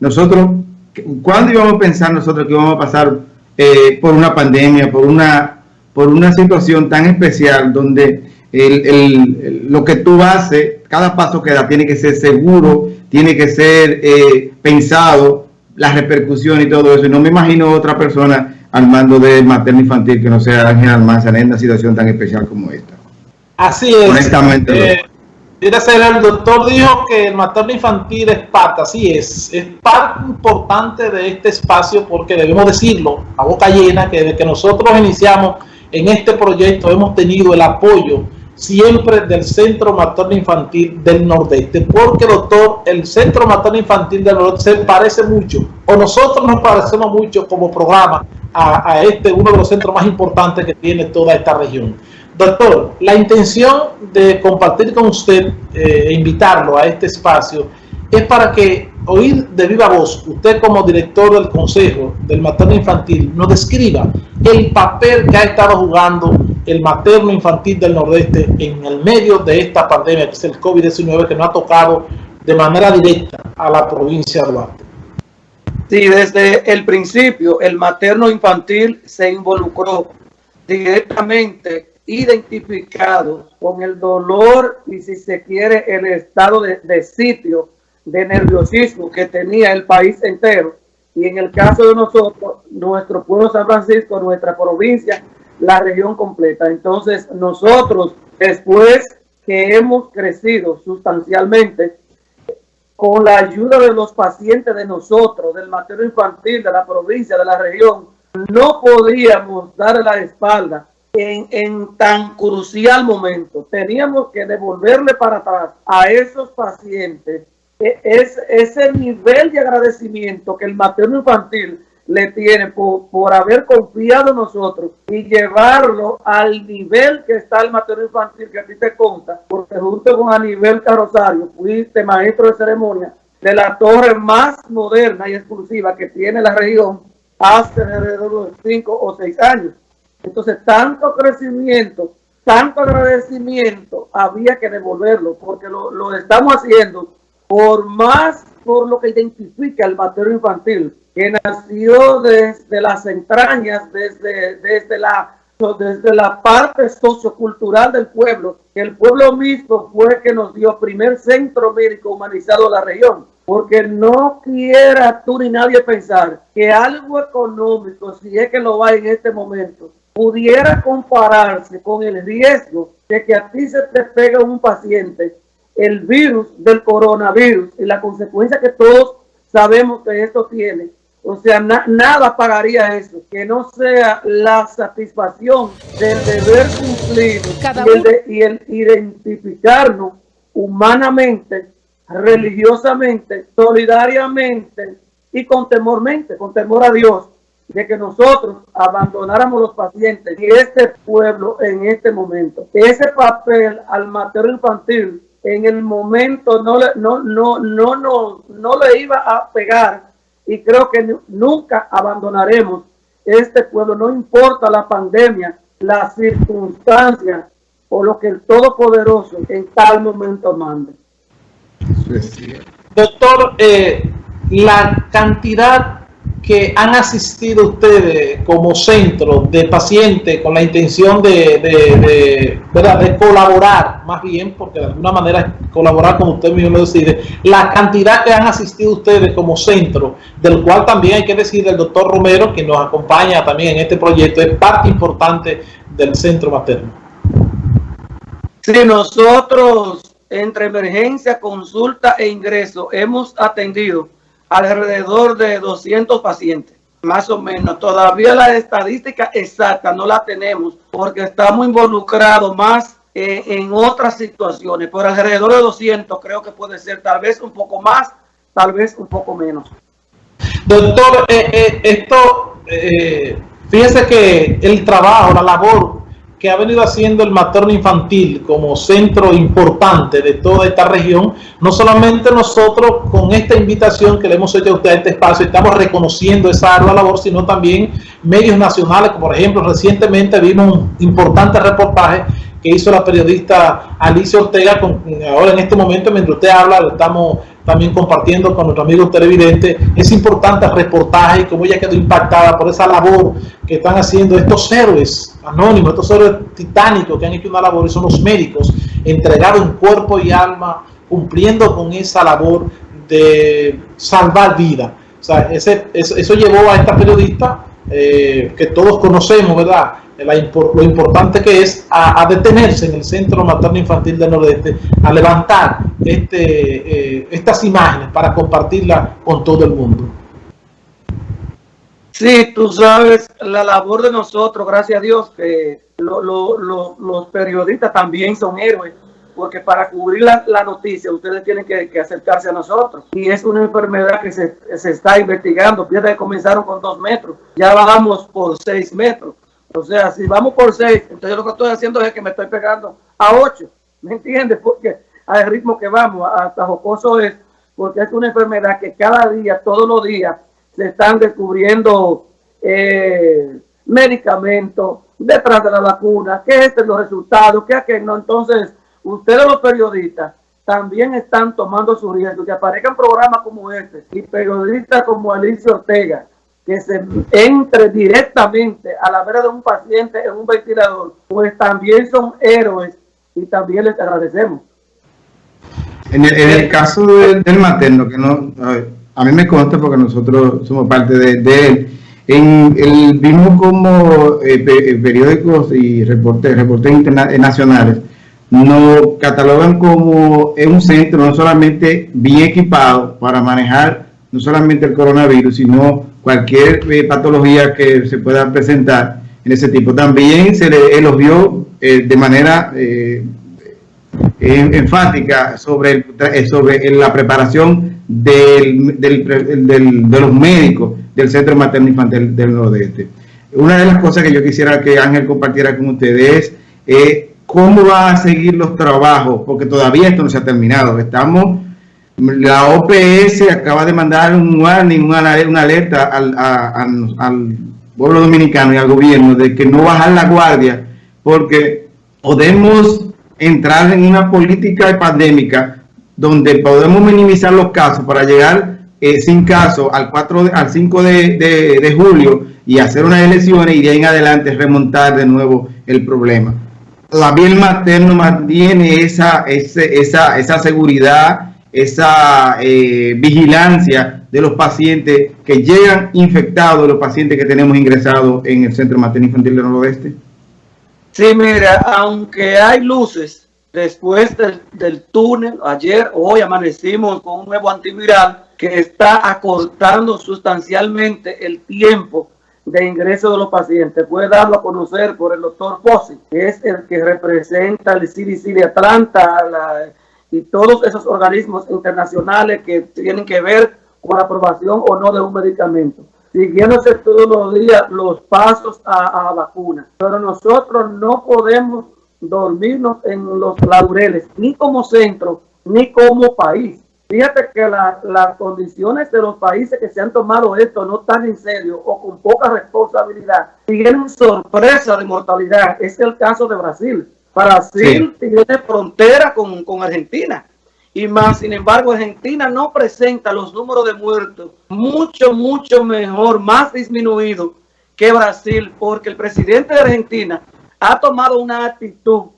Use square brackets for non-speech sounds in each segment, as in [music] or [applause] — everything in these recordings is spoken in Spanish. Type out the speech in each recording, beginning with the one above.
nosotros, ¿cuándo íbamos a pensar nosotros que íbamos a pasar eh, por una pandemia, por una, por una situación tan especial donde lo que tú haces, cada paso que da tiene que ser seguro, tiene que ser eh, pensado, las repercusiones y todo eso. Y no me imagino otra persona al mando de materno infantil que no sea Ángel Almanzar en una situación tan especial como esta. Así es. Honestamente. Eh, el doctor dijo que el materno infantil es parte, así es, es parte importante de este espacio porque debemos decirlo a boca llena que desde que nosotros iniciamos en este proyecto hemos tenido el apoyo siempre del Centro Materno Infantil del Nordeste, porque doctor, el Centro Materno Infantil del Nordeste se parece mucho, o nosotros nos parecemos mucho como programa a, este, uno de los centros más importantes que tiene toda esta región. Doctor, la intención de compartir con usted eh, e invitarlo a este espacio es para que oír de viva voz, usted como director del Consejo del Materno Infantil, nos describa el papel que ha estado jugando el materno infantil del Nordeste en el medio de esta pandemia, que es el COVID-19, que no ha tocado de manera directa a la provincia de Duarte. Sí, desde el principio el materno infantil se involucró directamente identificado con el dolor y si se quiere el estado de, de sitio de nerviosismo que tenía el país entero y en el caso de nosotros, nuestro pueblo San Francisco, nuestra provincia, la región completa. Entonces nosotros, después que hemos crecido sustancialmente, con la ayuda de los pacientes de nosotros, del materno infantil, de la provincia, de la región, no podíamos dar la espalda en, tan crucial momento. Teníamos que devolverle para atrás a esos pacientes e, es, ese nivel de agradecimiento que el materno infantil le tiene por, haber confiado en nosotros y llevarlo al nivel que está el materno infantil que a ti te conta, porque junto con a nivel Carrosario fuiste maestro de ceremonia de la torre más moderna y exclusiva que tiene la región hace alrededor de 5 o 6 años. Entonces, tanto crecimiento, tanto agradecimiento, había que devolverlo, porque lo, lo estamos haciendo por más por lo que identifica el materno infantil, que nació desde las entrañas, desde, desde, la, desde la parte sociocultural del pueblo, el pueblo mismo fue que nos dio primer centro médico humanizado de la región. Porque no quiera tú ni nadie pensar que algo económico, si es que lo va en este momento, pudiera compararse con el riesgo de que a ti se te pega un paciente el virus del coronavirus y la consecuencia que todos sabemos que esto tiene. O sea, nada pagaría eso, que no sea la satisfacción del deber cumplido y el, de, y el identificarnos humanamente, religiosamente, solidariamente y con temormente, con temor a Dios, de que nosotros abandonáramos los pacientes y este pueblo en este momento. Ese papel al materno infantil en el momento no le, no, no, no, no, no le iba a pegar y creo que nunca abandonaremos este pueblo, no importa la pandemia, las circunstancias o lo que el Todopoderoso en tal momento mande. Doctor, eh, la cantidad que han asistido ustedes como centro de pacientes con la intención de, de, de, colaborar, más bien, porque de alguna manera colaborar como usted mismo lo decide, la cantidad que han asistido ustedes como centro, del cual también hay que decir el doctor Romero, que nos acompaña también en este proyecto, es parte importante del centro materno. Sí, nosotros entre emergencia, consulta e ingreso hemos atendido alrededor de 200 pacientes, más o menos. Todavía la estadística exacta no la tenemos porque estamos involucrados más en otras situaciones, por alrededor de 200 creo que puede ser tal vez un poco más, tal vez un poco menos. Doctor, eh, eh, esto, eh, fíjese que el trabajo, la labor que ha venido haciendo el materno infantil como centro importante de toda esta región, no solamente nosotros con esta invitación que le hemos hecho a usted a este espacio, estamos reconociendo esa ardua labor, sino también medios nacionales, como por ejemplo recientemente vimos un importante reportaje que hizo la periodista Alicia Ortega, ahora en este momento mientras usted habla, lo estamos también compartiendo con nuestro amigo televidente es importante el reportaje y cómo ella quedó impactada por esa labor que están haciendo estos héroes anónimos, estos héroes titánicos que han hecho una labor y son los médicos, entregaron cuerpo y alma cumpliendo con esa labor de salvar vida. O sea, ese, eso, llevó a esta periodista eh, que todos conocemos, ¿verdad? lo importante que es a, detenerse en el Centro Materno Infantil del Nordeste, a levantar este, eh, estas imágenes para compartirlas con todo el mundo. Sí, tú sabes, la labor de nosotros, gracias a Dios, que los periodistas también son héroes, porque para cubrir la, noticia ustedes tienen que, acercarse a nosotros. Y es una enfermedad que se, se está investigando, fíjate que comenzaron con dos metros, ya bajamos por seis metros. O sea, si vamos por seis, entonces lo que estoy haciendo es que me estoy pegando a ocho. ¿Me entiendes? Porque al ritmo que vamos, hasta jocoso es, porque es una enfermedad que cada día, todos los días, se están descubriendo eh, medicamentos detrás de la vacuna, que este es los resultados, que aquel no. Entonces, ustedes los periodistas también están tomando su riesgo, que aparezcan programas como este y periodistas como Alicia Ortega, que se entre directamente a la vera de un paciente en un ventilador, pues también son héroes y también les agradecemos. En el, caso del, materno, que no, mí me consta porque nosotros somos parte de, él, el vimos como eh, eh, periódicos y reportes, reportes internacionales nos catalogan como un centro no solamente bien equipado para manejar no solamente el coronavirus, sino cualquier eh, patología que se pueda presentar en ese tipo. También se le elogió eh, de manera eh, enfática sobre, sobre la preparación del, de los médicos del Centro Materno Infantil del Nordeste. Una de las cosas que yo quisiera que Ángel compartiera con ustedes es cómo va a seguir los trabajos, porque todavía esto no se ha terminado. Estamos la OPS acaba de mandar un warning, una, alerta al, pueblo dominicano y al gobierno de que no bajar la guardia porque podemos entrar en una política pandémica donde podemos minimizar los casos para llegar eh, sin casos al 4 al 5 de, julio y hacer unas elecciones y de ahí en adelante remontar de nuevo el problema. La el materno mantiene esa, esa, esa seguridad esa eh, vigilancia de los pacientes que llegan infectados, los pacientes que tenemos ingresados en el Centro Materno Infantil del Noroeste? Sí, mira, aunque hay luces después del, túnel, ayer, hoy amanecimos con un nuevo antiviral que está acortando sustancialmente el tiempo de ingreso de los pacientes. Puede darlo a conocer por el doctor Pozzi, que es el que representa el CDC de Atlanta, la, y todos esos organismos internacionales que tienen que ver con la aprobación o no de un medicamento, siguiéndose todos los días los pasos a, a vacuna. Pero nosotros no podemos dormirnos en los laureles, ni como centro, ni como país. Fíjate que las condiciones de los países que se han tomado esto no tan en serio o con poca responsabilidad tienen sorpresa de mortalidad. Es el caso de Brasil. Brasil tiene frontera con, con Argentina. Y más, sin embargo, Argentina no presenta los números de muertos mucho, mucho mejor, más disminuido que Brasil, porque el presidente de Argentina ha tomado una actitud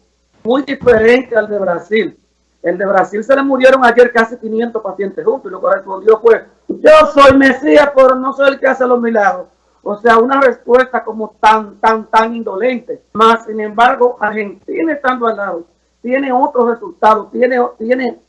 muy diferente al de Brasil. El de Brasil se le murieron ayer casi 500 pacientes juntos y lo que respondió fue, yo soy Mesías, pero no soy el que hace los milagros. O sea, una respuesta como tan, tan, tan indolente. Más, sin embargo, Argentina estando al lado, tiene otros resultados, tiene, tiene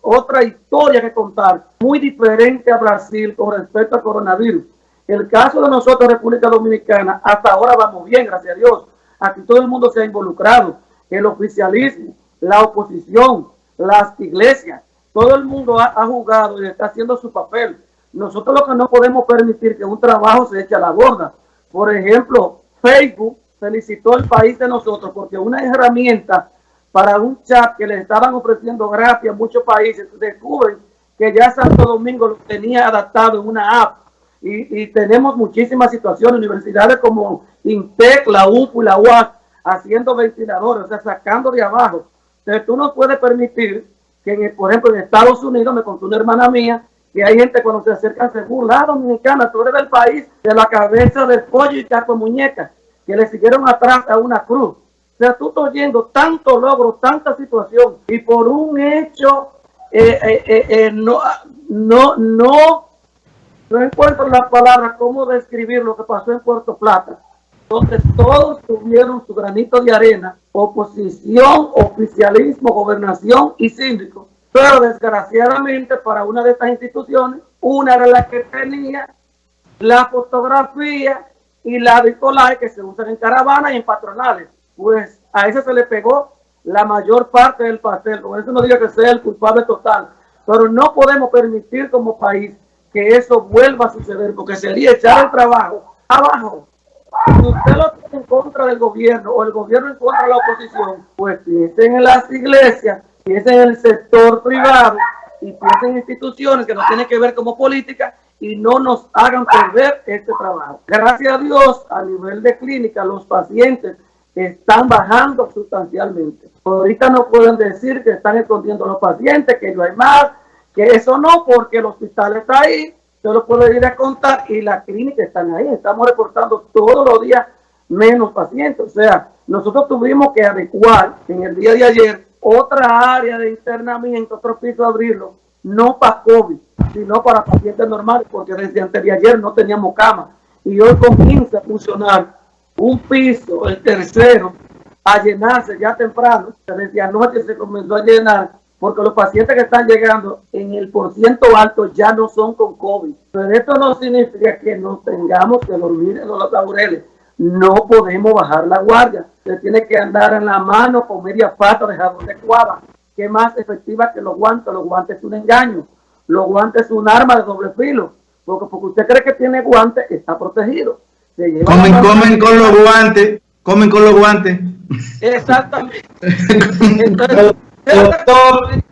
otra historia que contar, muy diferente a Brasil con respecto al coronavirus. El caso de nosotros, República Dominicana, hasta ahora vamos bien, gracias a Dios. Aquí todo el mundo se ha involucrado, el oficialismo, la oposición, las iglesias, todo el mundo ha, jugado y está haciendo su papel nosotros lo que no podemos permitir que un trabajo se eche a la borda. Por ejemplo, Facebook felicitó al país de nosotros porque una herramienta para un chat que le estaban ofreciendo gratis a muchos países, descubren que ya Santo Domingo lo tenía adaptado en una app. Y, tenemos muchísimas situaciones, universidades como INTEC, la UPU y la UAC, haciendo ventiladores, o sea, sacando de abajo. Entonces tú no puedes permitir que, por ejemplo, en Estados Unidos, me contó una hermana mía, que hay gente cuando se acerca se burla, ah, dominicana, tú eres país de la cabeza del pollo y taco muñeca, que le siguieron atrás a una cruz. O sea, tú estás oyendo tanto logro, tanta situación, y por un hecho, eh, eh, eh, no, no, no, no encuentro la palabra cómo describir lo que pasó en Puerto Plata, donde todos tuvieron su granito de arena, oposición, oficialismo, gobernación y síndico. Pero desgraciadamente para una de estas instituciones, una era la que tenía la fotografía y la bipolar que se usan en caravanas y en patronales. Pues a ese se le pegó la mayor parte del pastel. Con eso no digo que sea el culpable total, pero no podemos permitir como país que eso vuelva a suceder, porque sería echar el trabajo abajo si usted lo tiene en contra del gobierno o el gobierno en contra de la oposición, pues piensen en las iglesias, piensen en el sector privado y piensen en instituciones que no tienen que ver como política y no nos hagan perder este trabajo. Gracias a Dios, a nivel de clínica, los pacientes están bajando sustancialmente. Ahorita no pueden decir que están escondiendo a los pacientes, que no hay más, que eso no, porque el hospital está ahí, yo lo puedo ir a contar y la clínica están ahí. Estamos reportando todos los días menos pacientes. O sea, nosotros tuvimos que adecuar en el día de ayer otra área de internamiento, otro piso abrirlo, no para COVID, sino para pacientes normales, porque desde antes de ayer no teníamos cama. Y hoy comienza a funcionar un piso, el tercero, a llenarse ya temprano. Desde anoche se comenzó a llenar porque los pacientes que están llegando en el porciento alto ya no son con COVID. Pero esto no significa que no tengamos que dormir en los laureles. No podemos bajar la guardia. Se tiene que andar en la mano con media pata de jabón de cuava, que es más efectiva que los guantes. Los guantes es un engaño. Los guantes es un arma de doble filo. Porque porque usted cree que tiene guantes, está protegido. Comen, comen con los guantes. Comen con los guantes. Exactamente. [laughs] Entonces, Doctor,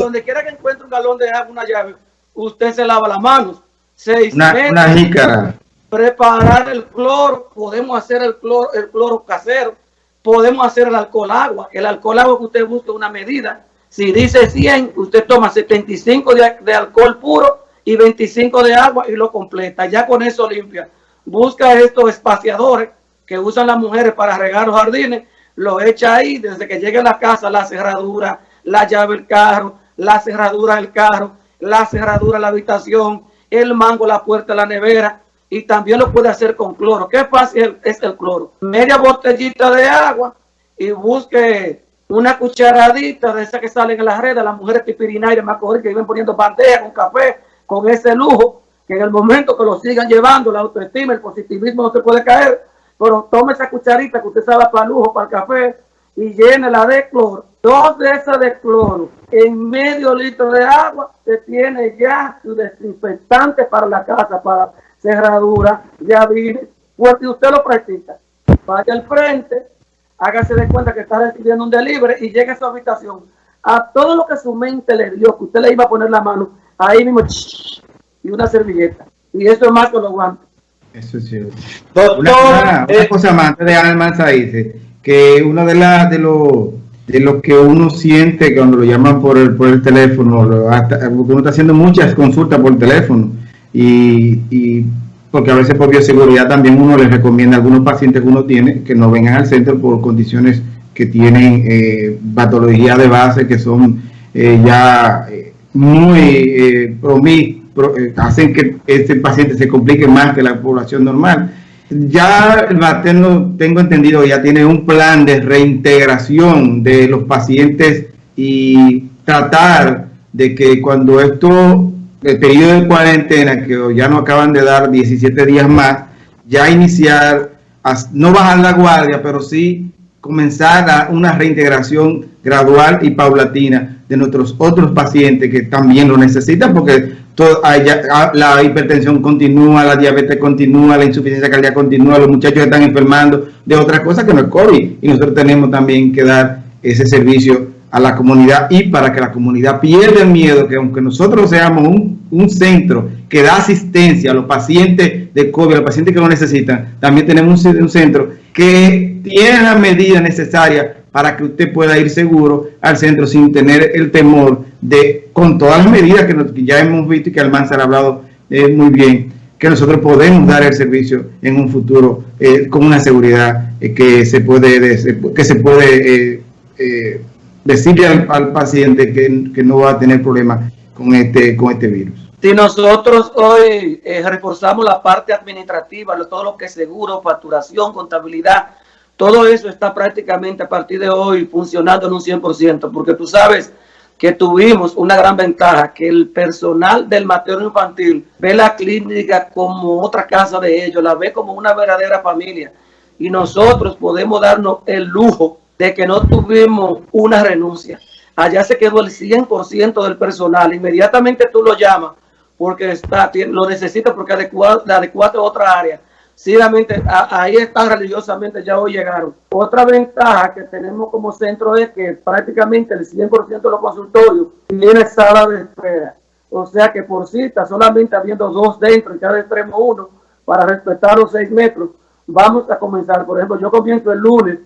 donde quiera que encuentre un galón de agua, una llave, usted se lava las manos. Seis una, una Preparar el cloro, podemos hacer el cloro, el cloro casero, podemos hacer el alcohol agua. El alcohol agua que usted busca una medida. Si dice 100, usted toma 75 de, de alcohol puro y 25 de agua y lo completa. Ya con eso limpia. Busca estos espaciadores que usan las mujeres para regar los jardines lo echa ahí desde que llegue a la casa, la cerradura, la llave del carro, la cerradura del carro, la cerradura de la habitación, el mango, la puerta la nevera y también lo puede hacer con cloro. ¿Qué fácil es el cloro? Media botellita de agua y busque una cucharadita de esa que salen en las redes, las mujeres pipirinarias más que viven poniendo bandeja con café, con ese lujo, que en el momento que lo sigan llevando, la autoestima, el positivismo no se puede caer, pero tome esa cucharita que usted sabe para lujo, para el café, y la de cloro. Dos de esas de cloro en medio litro de agua, se tiene ya su desinfectante para la casa, para cerradura. Pues si usted lo practica, vaya al frente, hágase de cuenta que está recibiendo un delivery y llegue a su habitación. A todo lo que su mente le dio, que usted le iba a poner la mano, ahí mismo, y una servilleta. Y eso es más que lo guantes. Eso es cierto. una, eh, cosa más, de Almanza dice que uno de, las de lo de lo que uno siente cuando lo llaman por el, por el teléfono, porque uno está haciendo muchas consultas por teléfono y, porque a veces por bioseguridad también uno les recomienda a algunos pacientes que uno tiene que no vengan al centro por condiciones que tienen eh, patología de base que son eh, ya eh, muy eh, eh, hacen que este paciente se complique más que la población normal. Ya el materno, tengo entendido, ya tiene un plan de reintegración de los pacientes y tratar de que cuando esto, el periodo de cuarentena, que ya no acaban de dar 17 días más, ya iniciar, no bajar la guardia, pero sí comenzar a una reintegración gradual y paulatina de nuestros otros pacientes que también lo necesitan, porque la hipertensión continúa, la diabetes continúa, la insuficiencia cardíaca continúa, los muchachos están enfermando de otras cosas que no es COVID. Y nosotros tenemos también que dar ese servicio a la comunidad y para que la comunidad pierda el miedo que aunque nosotros seamos un, centro que da asistencia a los pacientes de COVID, a los pacientes que lo necesitan, también tenemos un, un centro que tiene las medidas necesarias para que usted pueda ir seguro al centro sin tener el temor de, con todas las medidas que, ya hemos visto y que Almanzar ha hablado eh, muy bien, que nosotros podemos dar el servicio en un futuro eh, con una seguridad eh, que se puede, que se puede decirle al, paciente que, no va a tener problemas con este, con este virus. Si nosotros hoy reforzamos la parte administrativa, todo lo que es seguro, facturación, contabilidad, todo eso está prácticamente a partir de hoy funcionando en un 100%, porque tú sabes que tuvimos una gran ventaja, que el personal del materno infantil ve la clínica como otra casa de ellos, la ve como una verdadera familia. Y nosotros podemos darnos el lujo de que no tuvimos una renuncia. Allá se quedó el 100% del personal. Inmediatamente tú lo llamas porque está, lo necesita porque adecuado, adecuado a otra área Sinceramente, ahí están religiosamente, ya hoy llegaron. Otra ventaja que tenemos como centro es que prácticamente el 100% de los consultorios tiene sala de espera. O sea que por cita, solamente habiendo dos dentro y cada extremo uno, para respetar los seis metros, vamos a comenzar. Por ejemplo, yo comienzo el lunes,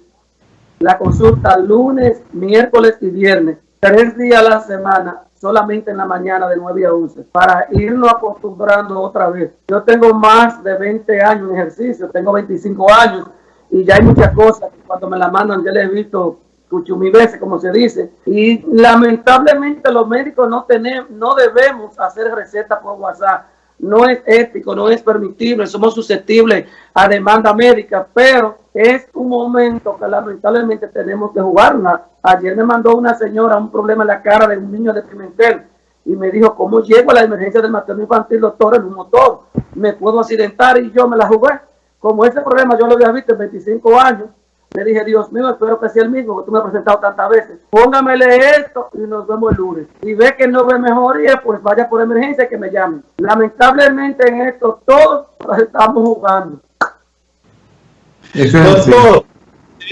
la consulta lunes, miércoles y viernes, tres días a la semana, solamente en la mañana de 9 a 11, para irnos acostumbrando otra vez. Yo tengo más de 20 años en ejercicio, tengo 25 años y ya hay muchas cosas que cuando me la mandan ya les he visto mil veces, como se dice, y lamentablemente los médicos no tenemos, no debemos hacer recetas por WhatsApp no es ético, no es permitible, somos susceptibles a demanda médica, pero es un momento que lamentablemente tenemos que jugarla. Ayer me mandó una señora un problema en la cara de un niño de Pimentel y me dijo, ¿cómo llego a la emergencia del materno infantil, doctor, en un motor? Me puedo accidentar y yo me la jugué. Como ese problema yo lo había visto en 25 años, le dije, Dios mío, espero que sea el mismo, que tú me has presentado tantas veces. Póngamele esto y nos vemos el lunes. Si ve que no ve mejoría, pues vaya por emergencia y que me llame. Lamentablemente en esto todos estamos jugando. Eso es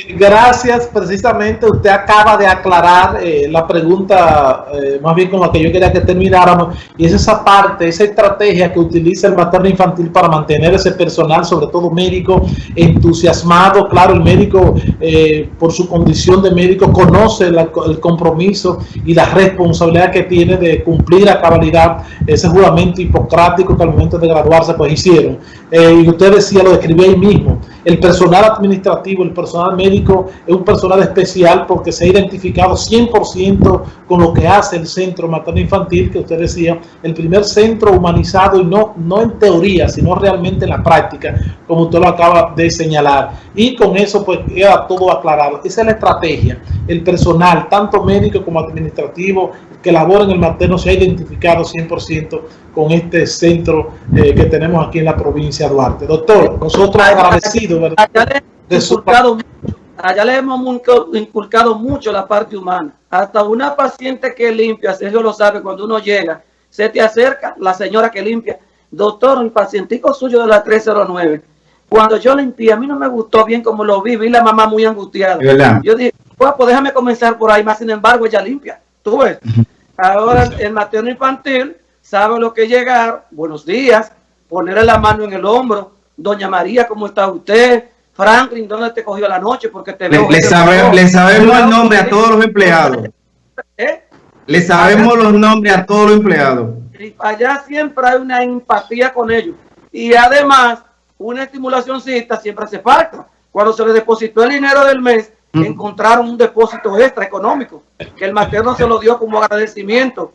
Gracias, precisamente usted acaba de aclarar eh, la pregunta, eh, más bien con la que yo quería que termináramos, y es esa parte, esa estrategia que utiliza el materno infantil para mantener ese personal, sobre todo médico, entusiasmado. Claro, el médico, eh, por su condición de médico, conoce el compromiso y la responsabilidad que tiene de cumplir a cabalidad ese juramento hipocrático que al momento de graduarse pues hicieron. y usted decía, lo describía ahí mismo, el personal administrativo, el personal médico es un personal especial porque se ha identificado 100% con lo que hace el centro materno infantil, que usted decía, el primer centro humanizado y no, no en teoría, sino realmente en la práctica, como usted lo acaba de señalar. Y con eso pues queda todo aclarado. Esa es la estrategia. El personal, tanto médico como administrativo, que labora en el materno se ha identificado 100% con este centro eh, que tenemos aquí en la provincia de Duarte. Doctor, nosotros agradecidos, ¿verdad? Allá le, hemos inculcado mucho la parte humana. Hasta una paciente que limpia, Sergio lo sabe, cuando uno llega, se te acerca la señora que limpia. Doctor, el pacientico suyo de la 309. Cuando yo limpié, a mí no me gustó bien como lo vi, vi la mamá muy angustiada. Yo dije, pues, pues déjame comenzar por ahí, más sin embargo ella limpia. ¿Tú ves? Ahora el materno infantil sabe lo que llegar, buenos días, ponerle la mano en el hombro, doña María, ¿cómo está usted? Franklin, ¿dónde te cogió la noche? Porque te veo. Le, sabemos el nombre a todos los empleados. ¿Eh? Le sabemos los nombres a todos los empleados. Allá siempre hay una empatía con ellos. Y además, una estimulacióncita siempre hace falta. Cuando se le depositó el dinero del mes, encontraron un depósito extra económico que el materno se lo dio como agradecimiento.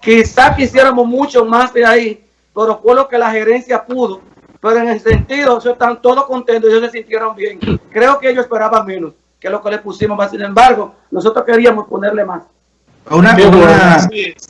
Quizá quisiéramos mucho más de ahí, pero fue lo que la gerencia pudo. Pero en el sentido, ellos están todos contentos, ellos se sintieron bien. Creo que ellos esperaban menos que lo que le pusimos más. Sin embargo, nosotros queríamos ponerle más. Una,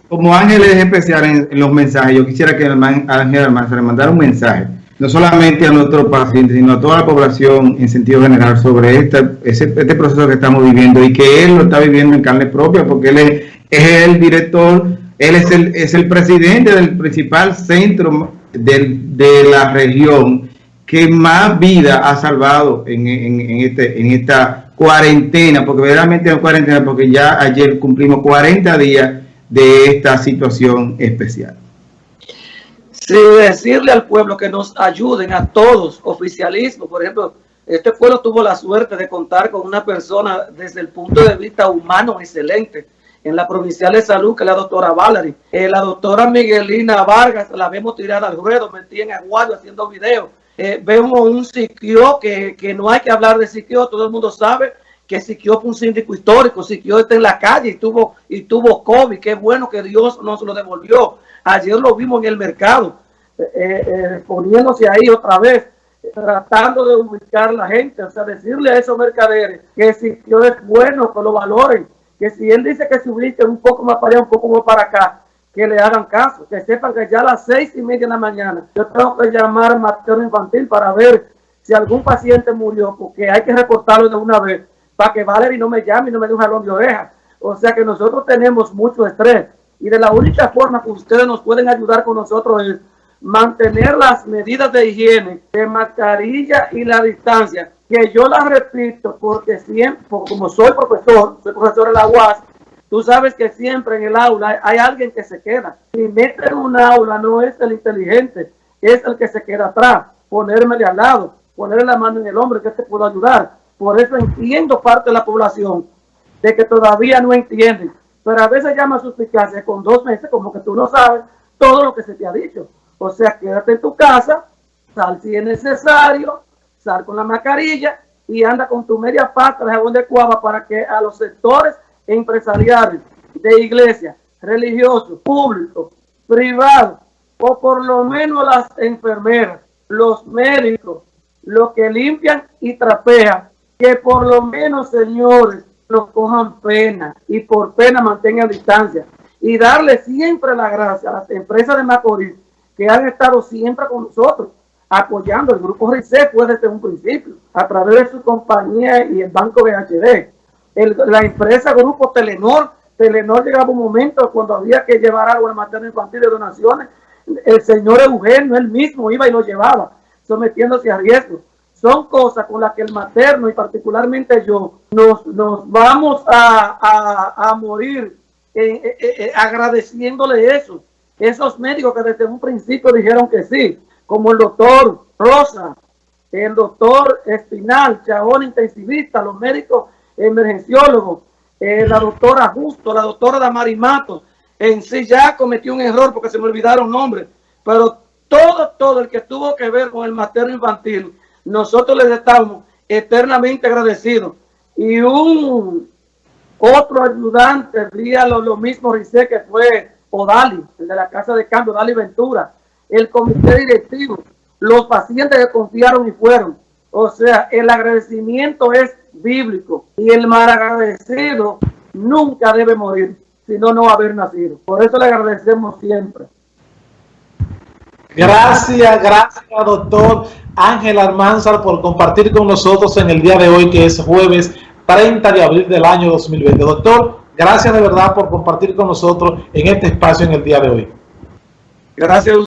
como ángeles especiales en, los mensajes, yo quisiera que el Ángel Almanza le mandara un mensaje no solamente a nuestros pacientes, sino a toda la población en sentido general sobre esta, este proceso que estamos viviendo y que él lo está viviendo en carne propia porque él es, el director, él es el, es el presidente del principal centro de, la región que más vida ha salvado en, este, en esta cuarentena, porque verdaderamente es cuarentena, porque ya ayer cumplimos 40 días de esta situación especial. Sí, decirle al pueblo que nos ayuden a todos, oficialismo, por ejemplo, Este pueblo tuvo la suerte de contar con una persona desde el punto de vista humano excelente en la provincial de salud, que la doctora Valerie. Eh, la doctora Miguelina Vargas, la vemos tirada al ruedo, metida en aguayo haciendo videos. Eh, vemos un Siquio, que, que, no hay que hablar de Siquio, todo el mundo sabe que Siquio fue un síndico histórico, Siquio está en la calle y tuvo, y tuvo COVID, qué bueno que Dios nos lo devolvió. Ayer lo vimos en el mercado, eh, poniéndose ahí otra vez tratando de ubicar a la gente, o sea, decirle a esos mercaderes que si es bueno, que lo valoren, que si él dice que se ubique un poco más para allá, un poco más para acá, que le hagan caso, que sepan que ya a las seis y media de la mañana yo tengo que llamar a materno infantil para ver si algún paciente murió, porque hay que reportarlo de una vez, para que Valerie no me llame y no me dé un jalón de oreja. O sea que nosotros tenemos mucho estrés y de la única forma que ustedes nos pueden ayudar con nosotros es mantener las medidas de higiene, de mascarilla y la distancia, que yo las repito porque siempre, como soy profesor, soy profesor de la UAS, tú sabes que siempre en el aula hay alguien que se queda. Si mete en un aula no es el inteligente, es el que se queda atrás, ponérmele al lado, ponerle la mano en el hombro que te puedo ayudar. Por eso entiendo parte de la población de que todavía no entienden, pero a veces llama suspicacia con dos meses como que tú no sabes todo lo que se te ha dicho. O sea, quédate en tu casa, sal si es necesario, con la mascarilla y anda con tu media pata de jabón de cuava para que a los sectores empresariales, de iglesia, religiosos, públicos, privados, o por lo menos las enfermeras, los médicos, los que limpian y trapean, que por lo menos, señores, nos cojan pena y por pena mantengan distancia. Y darle siempre la gracia a las empresas de Macorís que han estado siempre con nosotros, apoyando el grupo RICE fue desde un principio, a través de su compañía y el banco BHD. El, la empresa Grupo Telenor, Telenor llegaba un momento cuando había que llevar algo al materno infantil de donaciones, el señor Eugenio, él mismo iba y lo llevaba, sometiéndose a riesgo. Son cosas con las que el materno y particularmente yo nos, nos vamos a, a, a morir eh, eh, eh, agradeciéndole eso esos médicos que desde un principio dijeron que sí, como el doctor Rosa, el doctor Espinal, Chabón intensivista, los médicos emergenciólogos, eh, la doctora Justo, la doctora Damari Mato, en sí ya cometió un error porque se me olvidaron nombres, pero todo, todo el que tuvo que ver con el materno infantil, nosotros les estamos eternamente agradecidos. Y un otro ayudante, lo, lo mismo, dice que fue Odali, el de la Casa de Cambio, Odali Ventura, el comité directivo, los pacientes que confiaron y fueron. O sea, el agradecimiento es bíblico y el mal agradecido nunca debe morir, sino no haber nacido. Por eso le agradecemos siempre. Gracias, gracias, doctor Ángel Armanzar, por compartir con nosotros en el día de hoy, que es jueves 30 de abril del año 2020. Doctor, Gracias de verdad por compartir con nosotros en este espacio en el día de hoy. Gracias